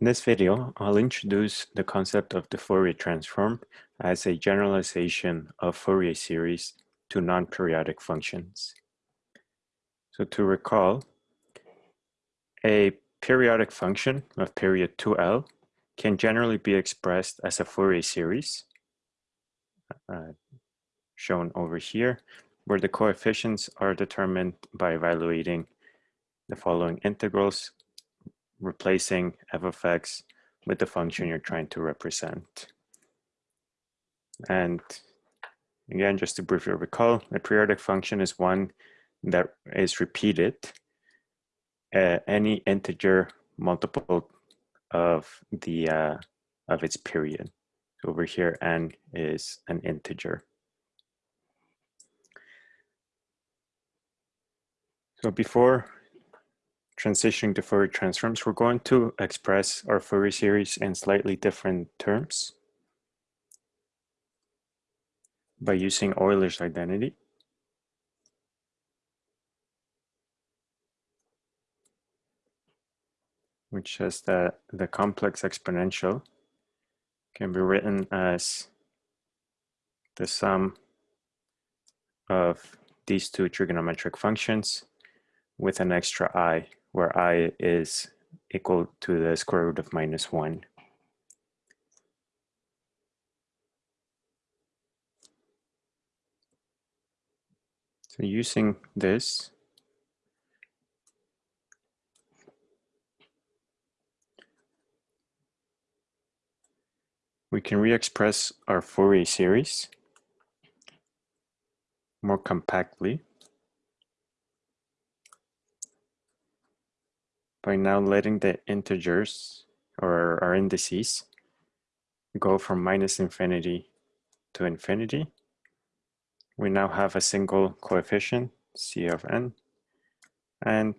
In this video, I'll introduce the concept of the Fourier transform as a generalization of Fourier series to non-periodic functions. So to recall, a periodic function of period 2L can generally be expressed as a Fourier series, uh, shown over here, where the coefficients are determined by evaluating the following integrals replacing f of x with the function you're trying to represent. And again, just to briefly recall, a periodic function is one that is repeated uh, any integer multiple of the uh, of its period. So over here, n is an integer. So before transitioning to Fourier transforms, we're going to express our Fourier series in slightly different terms by using Euler's identity. which says that the complex exponential can be written as the sum of these two trigonometric functions with an extra i where i is equal to the square root of minus 1. So using this, we can re-express our Fourier series more compactly by now letting the integers or our indices go from minus infinity to infinity. We now have a single coefficient, c of n, and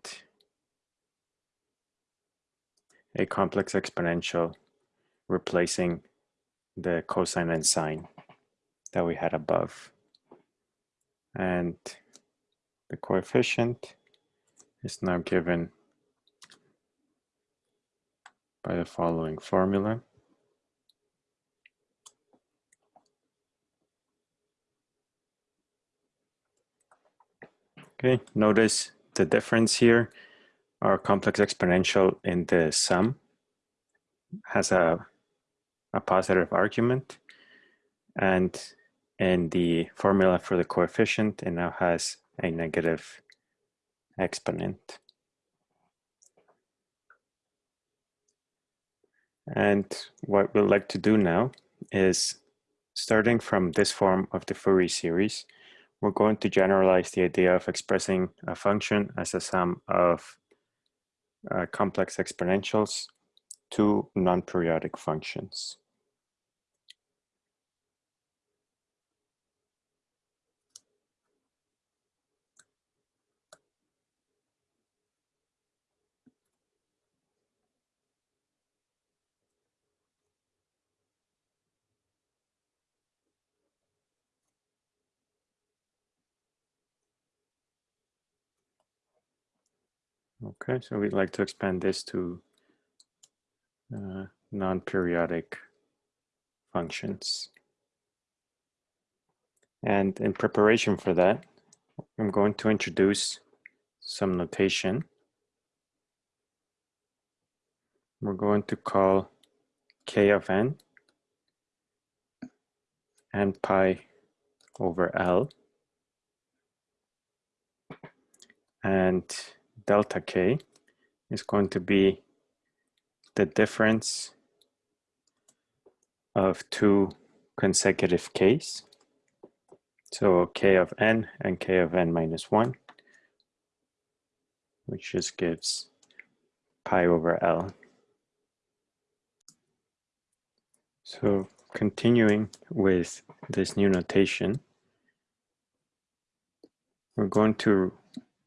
a complex exponential replacing the cosine and sine that we had above. And the coefficient is now given by the following formula. Okay, notice the difference here. Our complex exponential in the sum has a, a positive argument and in the formula for the coefficient it now has a negative exponent. And what we'd like to do now is starting from this form of the Fourier series, we're going to generalize the idea of expressing a function as a sum of uh, complex exponentials to non-periodic functions. Okay, so we'd like to expand this to uh, non-periodic functions. And in preparation for that, I'm going to introduce some notation. We're going to call k of n and pi over L. And delta k is going to be the difference of two consecutive k's. So k of n and k of n minus 1, which just gives pi over L. So continuing with this new notation, we're going to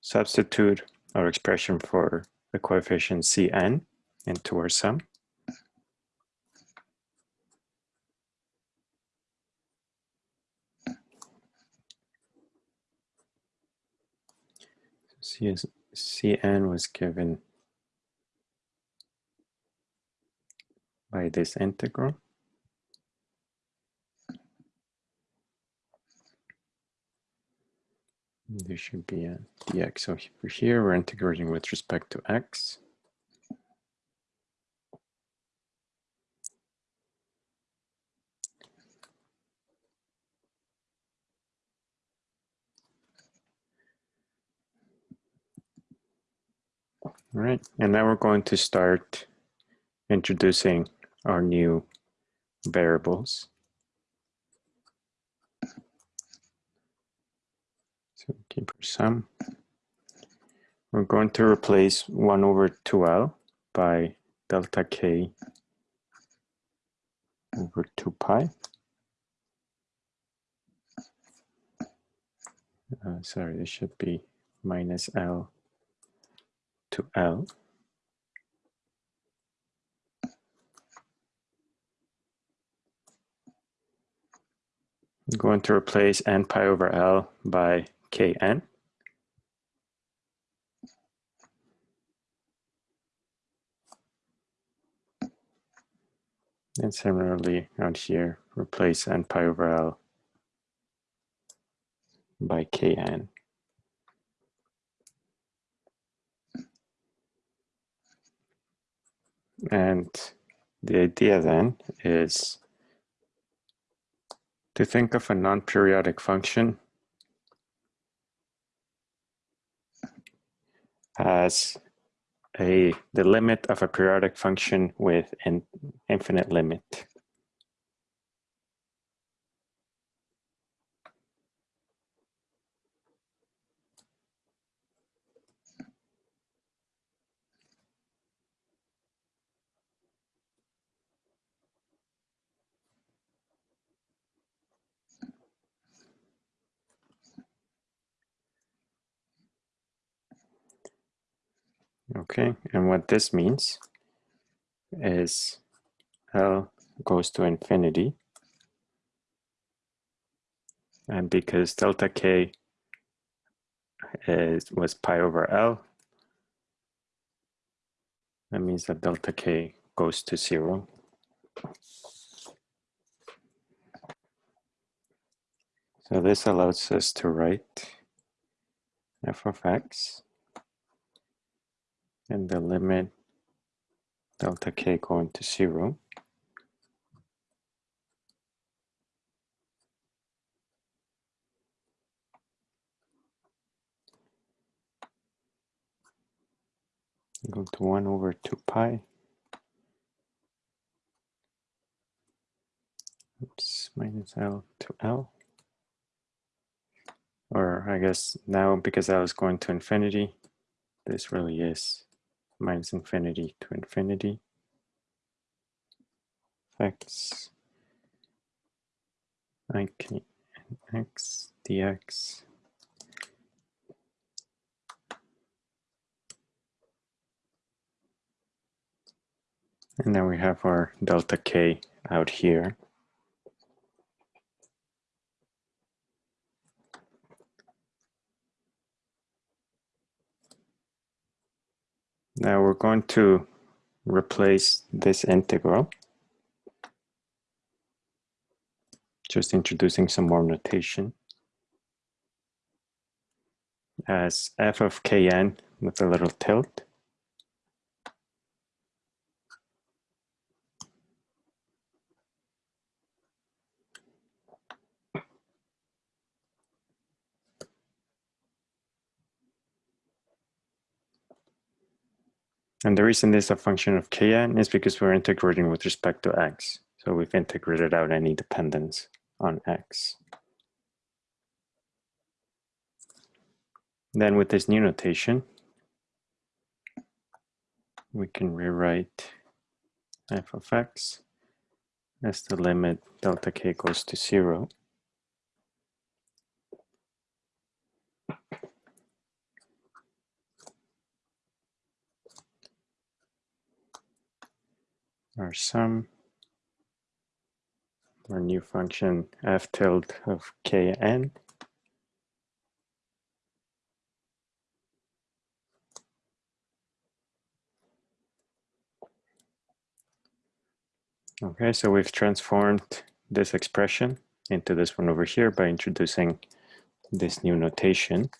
substitute our expression for the coefficient Cn into our sum. Cn was given by this integral. There should be a dx. So here, we're integrating with respect to x. All right, and now we're going to start introducing our new variables. So keep sum. We're going to replace 1 over 2l by delta k over 2 pi. Uh, sorry, this should be minus l to L. I'm going to replace n pi over L by Kn. And similarly out here, replace n pi over L by Kn. And the idea then is to think of a non-periodic function as a the limit of a periodic function with an infinite limit. Okay, and what this means is L goes to infinity. And because delta K is, was pi over L, that means that delta K goes to zero. So this allows us to write f of x and the limit delta k going to zero. Go to 1 over 2 pi. Oops, minus L to L. Or I guess now because I was going to infinity, this really is minus infinity to infinity. X. I k x dx. And then we have our delta k out here Now we're going to replace this integral. Just introducing some more notation as f of kn with a little tilde. And the reason this is a function of kn is because we're integrating with respect to x. So we've integrated out any dependence on x. Then with this new notation, we can rewrite f of x as the limit delta k goes to zero our sum, our new function f tilde of kn. Okay, so we've transformed this expression into this one over here by introducing this new notation.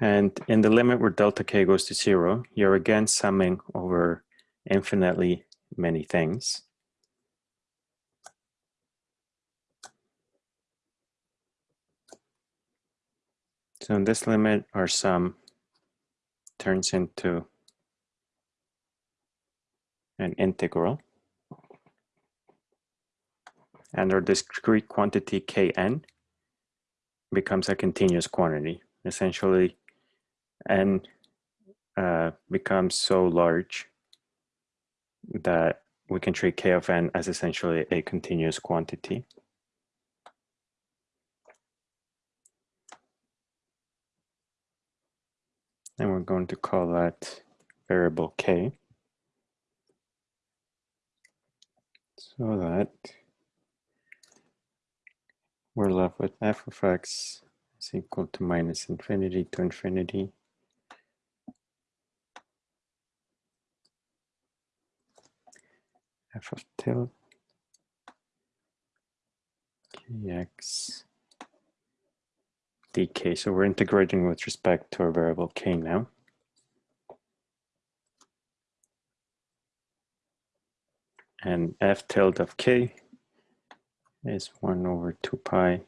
And in the limit where delta k goes to zero, you're again summing over infinitely many things. So in this limit, our sum turns into an integral. And our discrete quantity kn becomes a continuous quantity. Essentially, n uh, becomes so large that we can treat k of n as essentially a continuous quantity. And we're going to call that variable k. So that we're left with f of x is equal to minus infinity to infinity. F of tilde kx dk. So we're integrating with respect to our variable k now. And f tilde of k is 1 over 2 pi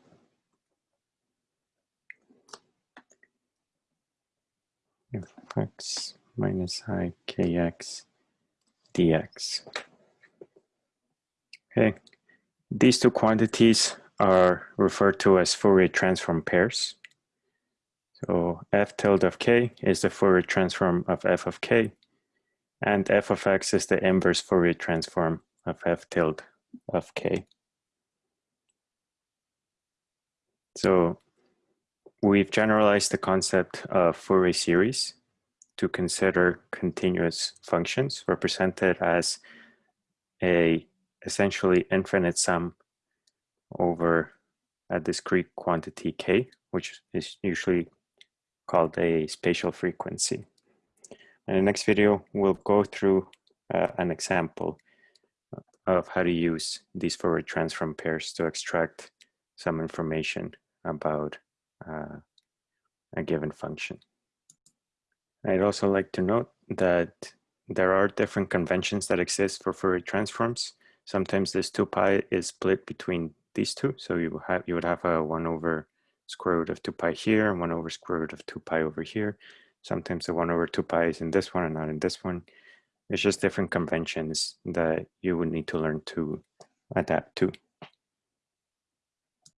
f x minus i kx dx. Okay, these two quantities are referred to as Fourier transform pairs. So f tilde of k is the Fourier transform of f of k, and f of x is the inverse Fourier transform of f tilde of k. So we've generalized the concept of Fourier series to consider continuous functions represented as a essentially infinite sum over a discrete quantity k, which is usually called a spatial frequency. In the next video, we'll go through uh, an example of how to use these Fourier transform pairs to extract some information about uh, a given function. I'd also like to note that there are different conventions that exist for Fourier transforms. Sometimes this 2 pi is split between these two. So you have you would have a 1 over square root of 2 pi here and 1 over square root of 2 pi over here. Sometimes the 1 over 2 pi is in this one and not in this one. It's just different conventions that you would need to learn to adapt to.